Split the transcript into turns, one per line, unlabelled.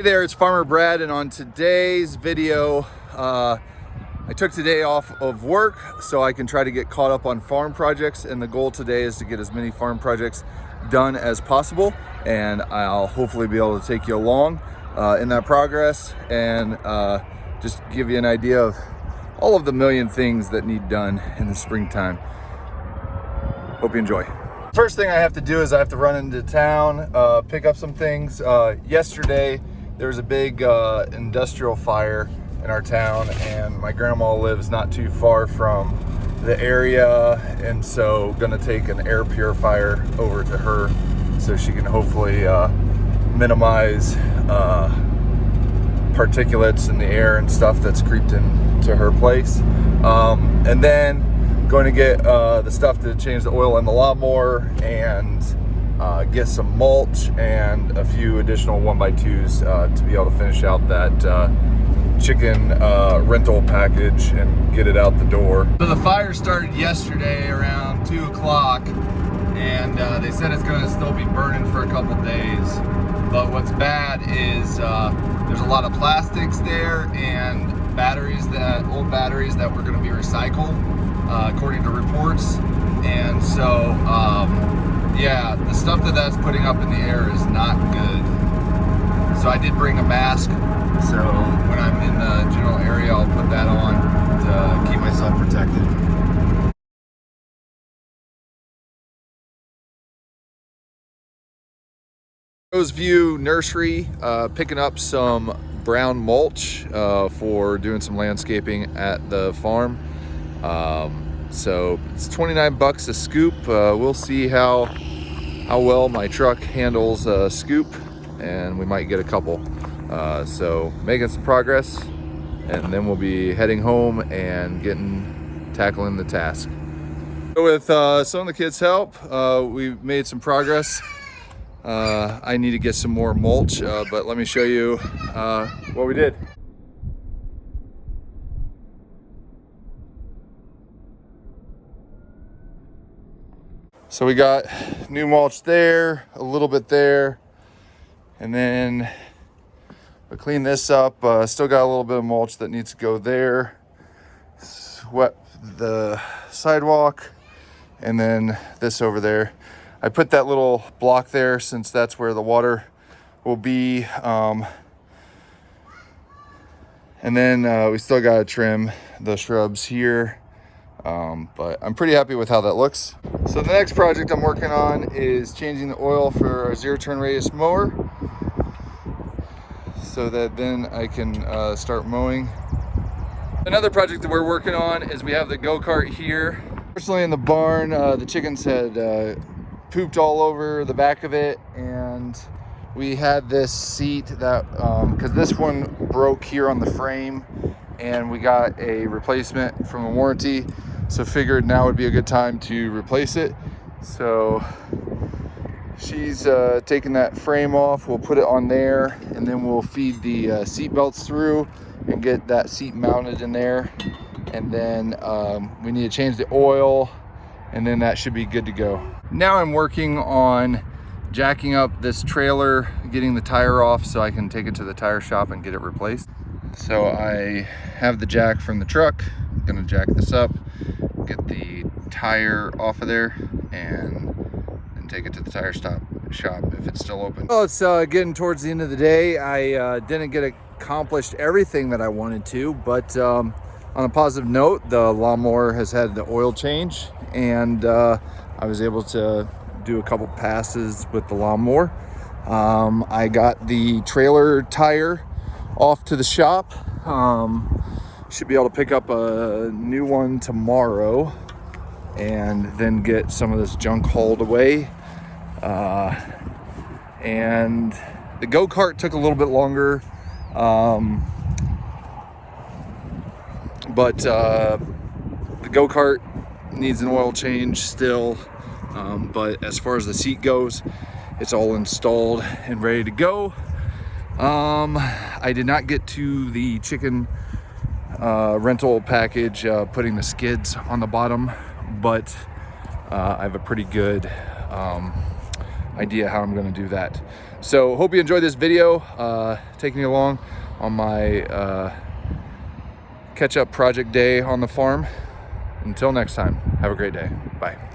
Hey there, it's Farmer Brad, and on today's video, uh, I took today off of work so I can try to get caught up on farm projects, and the goal today is to get as many farm projects done as possible, and I'll hopefully be able to take you along uh, in that progress and uh, just give you an idea of all of the million things that need done in the springtime. Hope you enjoy. First thing I have to do is I have to run into town, uh, pick up some things. Uh, yesterday, there was a big uh, industrial fire in our town and my grandma lives not too far from the area and so gonna take an air purifier over to her so she can hopefully uh, minimize uh, particulates in the air and stuff that's creeped into her place. Um, and then going to get uh, the stuff to change the oil in the lawnmower and uh, get some mulch and a few additional one by twos uh, to be able to finish out that uh, chicken uh, rental package and get it out the door. So the fire started yesterday around two o'clock and uh, they said it's gonna still be burning for a couple days. But what's bad is uh, there's a lot of plastics there and batteries that, old batteries that were gonna be recycled according to reports. And so, um, yeah, the stuff that that's putting up in the air is not good. So I did bring a mask. So when I'm in the general area, I'll put that on to keep myself protected. Rose View Nursery, uh, picking up some brown mulch uh, for doing some landscaping at the farm. Um, so it's 29 bucks a scoop. Uh, we'll see how how well my truck handles a scoop and we might get a couple. Uh, so making some progress and then we'll be heading home and getting tackling the task. With uh, some of the kids' help, uh, we made some progress. Uh, I need to get some more mulch, uh, but let me show you uh, what we did. So we got new mulch there, a little bit there, and then we clean this up. Uh, still got a little bit of mulch that needs to go there. Swept the sidewalk, and then this over there. I put that little block there since that's where the water will be. Um, and then uh, we still got to trim the shrubs here um, but I'm pretty happy with how that looks. So the next project I'm working on is changing the oil for our zero turn radius mower so that then I can uh, start mowing. Another project that we're working on is we have the go-kart here. Personally in the barn, uh, the chickens had uh, pooped all over the back of it and we had this seat that, because um, this one broke here on the frame and we got a replacement from a warranty so figured now would be a good time to replace it. So she's uh, taking that frame off. We'll put it on there and then we'll feed the uh, seat belts through and get that seat mounted in there. And then um, we need to change the oil and then that should be good to go. Now i'm working on jacking up this trailer getting the tire off so i can take it to the tire shop and get it replaced. So i have the jack from the truck. I'm gonna jack this up get the tire off of there and then take it to the tire stop shop if it's still open. Well, it's uh, getting towards the end of the day. I uh, didn't get accomplished everything that I wanted to, but um, on a positive note, the lawnmower has had the oil change and uh, I was able to do a couple passes with the lawnmower. Um, I got the trailer tire off to the shop. Um, should be able to pick up a new one tomorrow and then get some of this junk hauled away. Uh, and the go-kart took a little bit longer. Um, but uh, the go-kart needs an oil change still. Um, but as far as the seat goes, it's all installed and ready to go. Um, I did not get to the chicken uh, rental package, uh, putting the skids on the bottom, but uh, I have a pretty good um, idea how I'm gonna do that. So hope you enjoyed this video, uh, taking you along on my uh, catch up project day on the farm. Until next time, have a great day. Bye.